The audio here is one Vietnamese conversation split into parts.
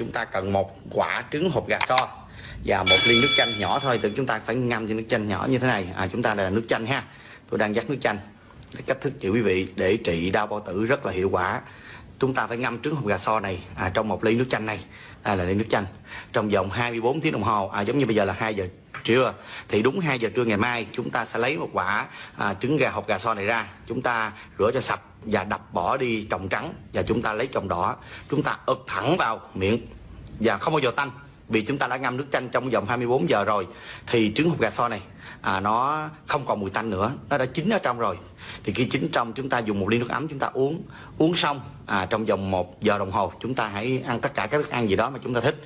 chúng ta cần một quả trứng hộp gà so và một ly nước chanh nhỏ thôi. Từ chúng ta phải ngâm cho nước chanh nhỏ như thế này. À, chúng ta là nước chanh ha. Tôi đang dắt nước chanh cách thức chị quý vị để trị đau bao tử rất là hiệu quả. Chúng ta phải ngâm trứng hộp gà so này à, trong một ly nước chanh này. À, là ly nước chanh trong vòng 24 tiếng đồng hồ. À, giống như bây giờ là 2 giờ trưa. Thì đúng 2 giờ trưa ngày mai chúng ta sẽ lấy một quả à, trứng gà hộp gà so này ra. Chúng ta rửa cho sạch và đập bỏ đi trồng trắng và chúng ta lấy trồng đỏ. Chúng ta ực thẳng vào miệng và không bao giờ tanh vì chúng ta đã ngâm nước chanh trong vòng 24 giờ rồi. Thì trứng hộp gà so này à, nó không còn mùi tanh nữa nó đã chín ở trong rồi. Thì khi chín trong chúng ta dùng một ly nước ấm chúng ta uống. Uống xong à, trong vòng một giờ đồng hồ chúng ta hãy ăn tất cả các thức ăn gì đó mà chúng ta thích.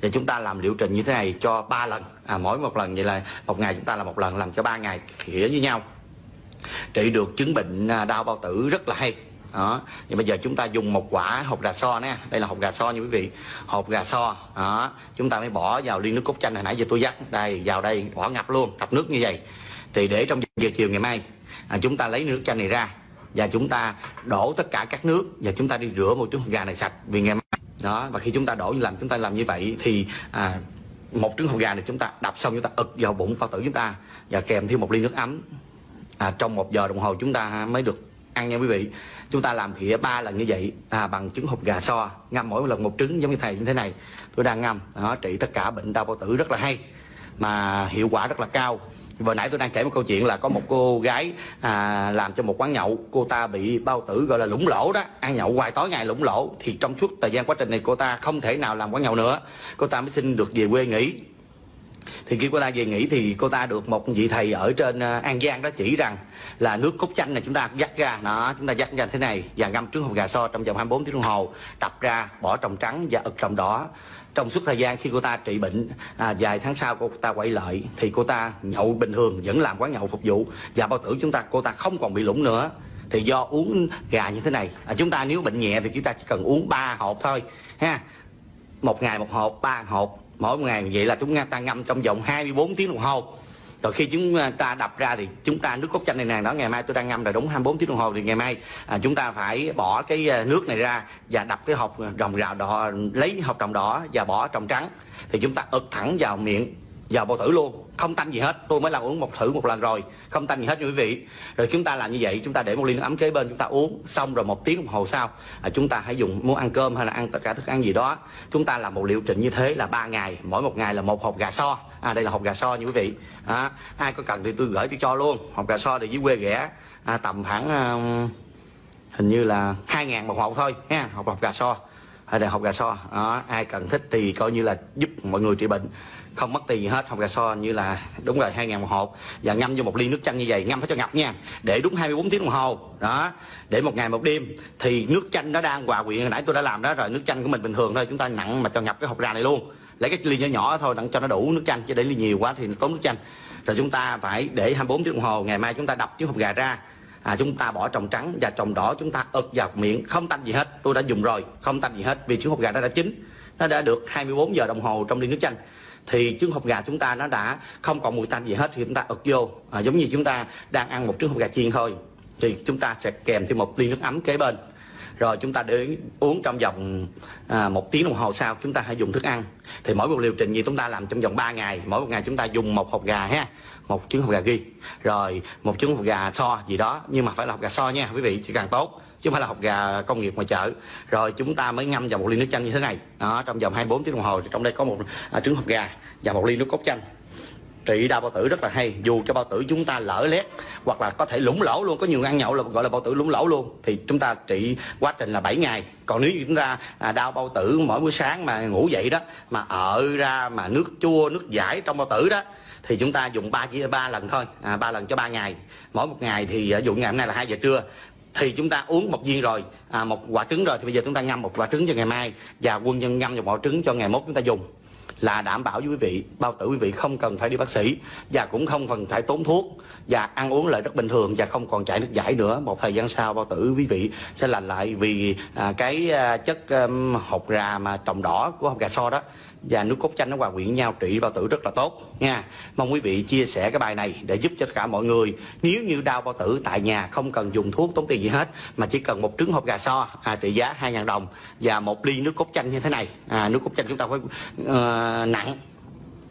Thì chúng ta làm liệu trình như thế này cho 3 lần. À, mỗi một lần vậy là một ngày chúng ta là một lần làm cho ba ngày khỉa với nhau trị được chứng bệnh à, đau bao tử rất là hay. Đó. Thì bây giờ chúng ta dùng một quả hộp gà so nè. Đây là hộp gà so như quý vị. Hộp gà so đó. Chúng ta mới bỏ vào ly nước cốt chanh hồi nãy giờ tôi dắt. Đây vào đây bỏ ngập luôn ngập nước như vậy. Thì để trong giờ chiều ngày mai à, chúng ta lấy nước chanh này ra và chúng ta đổ tất cả các nước và chúng ta đi rửa một trứng gà này sạch vì ngày mai. Đó. Và khi chúng ta đổ làm chúng ta làm như vậy thì à, một trứng hộp gà này chúng ta đập xong chúng ta ực vào bụng bao tử chúng ta và kèm thêm một ly nước ấm à, trong một giờ đồng hồ chúng ta mới được ăn nha quý vị. Chúng ta làm khỉa ba lần như vậy à, bằng trứng hộp gà so. Ngâm mỗi lần một trứng giống như thầy như thế này. Tôi đang ngâm đó trị tất cả bệnh đau bao tử rất là hay mà hiệu quả rất là cao. Vừa nãy tôi đang kể một câu chuyện là có một cô gái à, làm cho một quán nhậu cô ta bị bao tử gọi là lũng lỗ đó. Ăn nhậu hoài tối ngày lũng lỗ thì trong suốt thời gian quá trình này cô ta không thể nào làm quán nhậu nữa. Cô ta mới xin được về quê nghỉ thì khi cô ta về nghỉ thì cô ta được một vị thầy ở trên à, An Giang đó chỉ rằng là nước cốt chanh này chúng ta dắt ra đó chúng ta dắt ra thế này và ngâm trứng hộp gà so trong vòng 24 tiếng đồng hồ đập ra bỏ trồng trắng và ực trồng đỏ. Trong suốt thời gian khi cô ta trị bệnh à, vài tháng sau cô ta quay lại thì cô ta nhậu bình thường vẫn làm quán nhậu phục vụ. Và bao tử chúng ta cô ta không còn bị lủng nữa. Thì do uống gà như thế này à, chúng ta nếu bệnh nhẹ thì chúng ta chỉ cần uống ba hộp thôi ha. Một ngày một hộp ba hộp mỗi ngày vậy là chúng ta ngâm trong vòng 24 tiếng đồng hồ. Rồi khi chúng à, ta đập ra thì chúng ta nước cốt chanh này nàng đó ngày mai tôi đang ngâm rồi đúng 24 tiếng đồng hồ thì ngày mai à, chúng ta phải bỏ cái à, nước này ra và đập cái hộp rồng rào đỏ lấy hộp trồng đỏ và bỏ trồng trắng. Thì chúng ta ực thẳng vào miệng vào bao thử luôn. Không tanh gì hết. Tôi mới làm uống một thử một lần rồi. Không tanh gì hết nha quý vị. Rồi chúng ta làm như vậy chúng ta để một ly nước ấm kế bên chúng ta uống. Xong rồi một tiếng đồng hồ sau à, chúng ta hãy dùng muốn ăn cơm hay là ăn tất cả thức ăn gì đó. Chúng ta làm một liệu trình như thế là ba ngày. Mỗi một ngày là một hộp gà so à đây là hộp gà so nha quý vị. À, ai có cần thì tôi gửi tôi cho luôn. Hộp gà so thì dưới quê rẻ à, tầm khoảng à, hình như là hai ngàn một hộp thôi ha hộp hộp gà so đại học gà so đó, ai cần thích thì coi như là giúp mọi người trị bệnh. Không mất tiền gì hết học gà so như là đúng rồi hai ngàn một hộp. Và ngâm vô một ly nước chanh như vậy ngâm phải cho ngập nha. Để đúng 24 tiếng đồng hồ đó. Để một ngày một đêm thì nước chanh nó đang hòa quyện. Hồi nãy tôi đã làm đó rồi nước chanh của mình bình thường thôi chúng ta nặng mà cho ngập cái hộp gà này luôn. Lấy cái ly nhỏ nhỏ thôi đặng cho nó đủ nước chanh chứ để ly nhiều quá thì nó tốn nước chanh. Rồi chúng ta phải để 24 tiếng đồng hồ ngày mai chúng ta đập chiếc hộp gà ra à, chúng ta bỏ trồng trắng và trồng đỏ chúng ta ực vào miệng. Không tanh gì hết tôi đã dùng rồi không tanh gì hết vì trứng hộp gà nó đã chín. Nó đã được 24 giờ đồng hồ trong ly nước chanh. Thì trứng hộp gà chúng ta nó đã không còn mùi tanh gì hết thì chúng ta ực vô. À, giống như chúng ta đang ăn một trứng hộp gà chiên thôi thì chúng ta sẽ kèm thêm một ly nước ấm kế bên rồi chúng ta để uống trong vòng à, một tiếng đồng hồ sau chúng ta hãy dùng thức ăn. Thì mỗi một liệu trình gì chúng ta làm trong vòng 3 ngày mỗi một ngày chúng ta dùng một hộp gà ha một trứng hộp gà ghi. Rồi một trứng hộp gà so gì đó nhưng mà phải là hộp gà so nha quý vị chỉ càng tốt chứ không phải là hộp gà công nghiệp ngoài chợ. Rồi chúng ta mới ngâm vào một ly nước chanh như thế này. Đó trong vòng 24 tiếng đồng hồ thì trong đây có một à, trứng hộp gà và một ly nước cốt chanh trị đau bao tử rất là hay. Dù cho bao tử chúng ta lỡ lét hoặc là có thể lủng lỗ luôn có nhiều ăn nhậu là gọi là bao tử lủng lỗ luôn thì chúng ta trị quá trình là 7 ngày. Còn nếu như chúng ta à, đau bao tử mỗi buổi sáng mà ngủ dậy đó mà ở ra mà nước chua nước giải trong bao tử đó thì chúng ta dùng ba chỉ ba lần thôi à, ba lần cho ba ngày. Mỗi một ngày thì à, dụng dụ ngày hôm nay là hai giờ trưa thì chúng ta uống một viên rồi à, một quả trứng rồi thì bây giờ chúng ta ngâm một quả trứng cho ngày mai và quân nhân ngâm một quả trứng cho ngày mốt chúng ta dùng là đảm bảo với quý vị bao tử quý vị không cần phải đi bác sĩ và cũng không cần phải tốn thuốc và ăn uống lại rất bình thường và không còn chảy nước giải nữa. Một thời gian sau bao tử quý vị sẽ lành lại vì à, cái à, chất à, hột gà mà trồng đỏ của hột gà so đó và nước cốt chanh nó hòa quyện nhau trị bao tử rất là tốt nha. Mong quý vị chia sẻ cái bài này để giúp cho tất cả mọi người. Nếu như đau bao tử tại nhà không cần dùng thuốc tốn tiền gì hết mà chỉ cần một trứng hộp gà so à, trị giá 2.000 đồng và một ly nước cốt chanh như thế này. À, nước cốt chanh chúng ta phải ờ, uh, nặng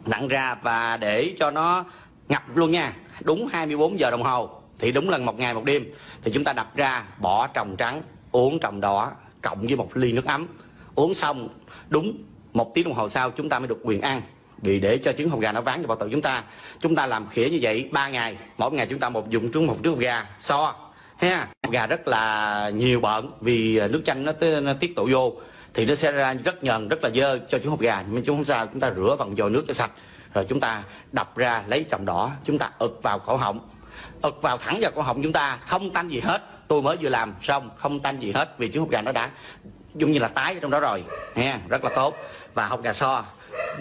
nặng ra và để cho nó ngập luôn nha. Đúng 24 giờ đồng hồ thì đúng là một ngày một đêm thì chúng ta đập ra bỏ trồng trắng uống trồng đỏ cộng với một ly nước ấm. Uống xong đúng một tiếng đồng hồ sau chúng ta mới được quyền ăn. Vì để cho trứng hột gà nó ván vào bao tử chúng ta chúng ta làm khỉa như vậy 3 ngày mỗi ngày chúng ta một dùng trứng một trứng hột gà so ha. Gà rất là nhiều bệnh vì nước chanh nó, nó tiết tụ vô thì nó sẽ ra rất nhờn rất là dơ cho trứng hột gà. Nhưng chúng không sao chúng ta rửa bằng dầu nước cho sạch rồi chúng ta đập ra lấy trồng đỏ chúng ta ực vào cổ họng. Ực vào thẳng vào cổ họng chúng ta không tanh gì hết. Tôi mới vừa làm xong không tanh gì hết vì trứng hột gà nó đã giống như là tái trong đó rồi. Nha rất là tốt. Và hột gà so.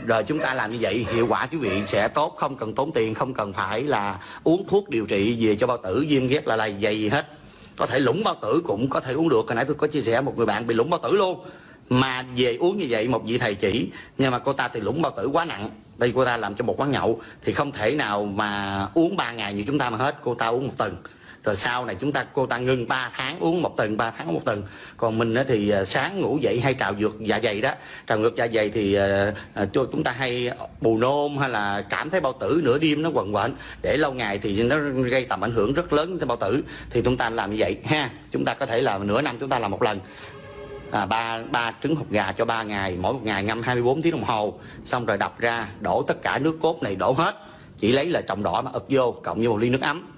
Rồi chúng ta làm như vậy, hiệu quả quý vị sẽ tốt. Không cần tốn tiền, không cần phải là uống thuốc điều trị về cho bao tử, viêm ghét là lầy dày gì hết. Có thể lũng bao tử cũng có thể uống được. Hồi nãy tôi có chia sẻ một người bạn bị lũng bao tử luôn. Mà về uống như vậy, một vị thầy chỉ. Nhưng mà cô ta thì lũng bao tử quá nặng. Đây cô ta làm cho một quán nhậu. Thì không thể nào mà uống 3 ngày như chúng ta mà hết. Cô ta uống một tuần rồi sau này chúng ta cô ta ngưng 3 tháng uống một tuần 3 tháng uống một tuần. Còn mình thì à, sáng ngủ dậy hay trào dược dạ dày đó. Trào ngược dạ dày thì à, à, cho chúng ta hay bù nôn hay là cảm thấy bao tử nửa đêm nó quần quện để lâu ngày thì nó gây tầm ảnh hưởng rất lớn tới bao tử. Thì chúng ta làm như vậy ha. Chúng ta có thể là nửa năm chúng ta làm một lần. À, ba ba trứng hột gà cho 3 ngày mỗi một ngày ngâm 24 tiếng đồng hồ. Xong rồi đập ra đổ tất cả nước cốt này đổ hết. Chỉ lấy là trồng đỏ mà ập vô cộng với một ly nước ấm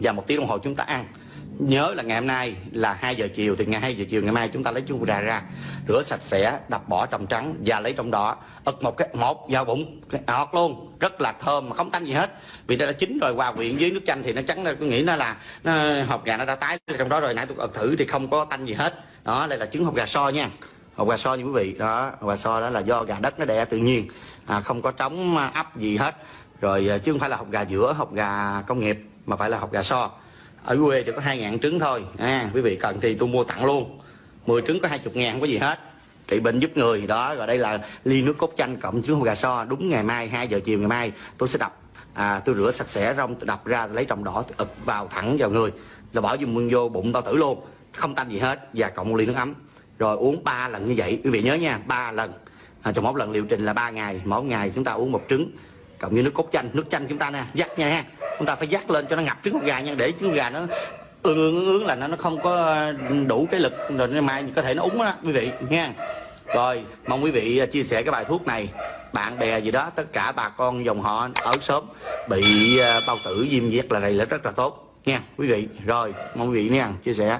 và một tiếng đồng hồ chúng ta ăn. Nhớ là ngày hôm nay là 2 giờ chiều thì ngày 2 giờ chiều ngày mai chúng ta lấy chung gà ra. Rửa sạch sẽ đập bỏ trong trắng và lấy trong đỏ. Ực một cái một vào bụng à, ngọt luôn. Rất là thơm mà không tanh gì hết. Vì nó đã chín rồi hòa quyện với nước chanh thì nó trắng tôi nghĩ nó là nó, hộp gà nó đã tái trong đó rồi nãy tôi ực thử thì không có tanh gì hết. Đó đây là trứng hộp gà so nha. Hộp gà so như quý vị. Đó hộp gà so đó là do gà đất nó đẻ tự nhiên. À, không có trống ấp gì hết. Rồi à, chứ không phải là hộp gà giữa hộp gà công nghiệp mà phải là hộp gà so. Ở quê chỉ có hai ngàn trứng thôi. À, quý vị cần thì tôi mua tặng luôn. 10 trứng có hai chục ngàn không có gì hết. Trị bệnh giúp người đó rồi đây là ly nước cốt chanh cộng trứng hộp gà so. Đúng ngày mai 2 giờ chiều ngày mai tôi sẽ đập. À, tôi rửa sạch sẽ rong tôi đập ra tôi lấy trồng đỏ tôi ập vào thẳng vào người. Rồi bỏ dùng vô bụng bao tử luôn. Không tanh gì hết và cộng một ly nước ấm. Rồi uống 3 lần như vậy. Quý vị nhớ nha ba lần. À, trong một lần liệu trình là 3 ngày mỗi ngày chúng ta uống một trứng cộng như nước cốt chanh. Nước chanh chúng ta nè dắt nha ha. Chúng ta phải dắt lên cho nó ngập trứng con gà nha, để trứng gà nó ương ương ương là nó nó không có đủ cái lực, rồi mai có thể nó úng đó quý vị, nha. Rồi, mong quý vị chia sẻ cái bài thuốc này. Bạn bè gì đó, tất cả bà con dòng họ ở sớm bị à, bao tử viêm vét là này là rất là tốt, nha, quý vị. Rồi, mong quý vị nha, chia sẻ.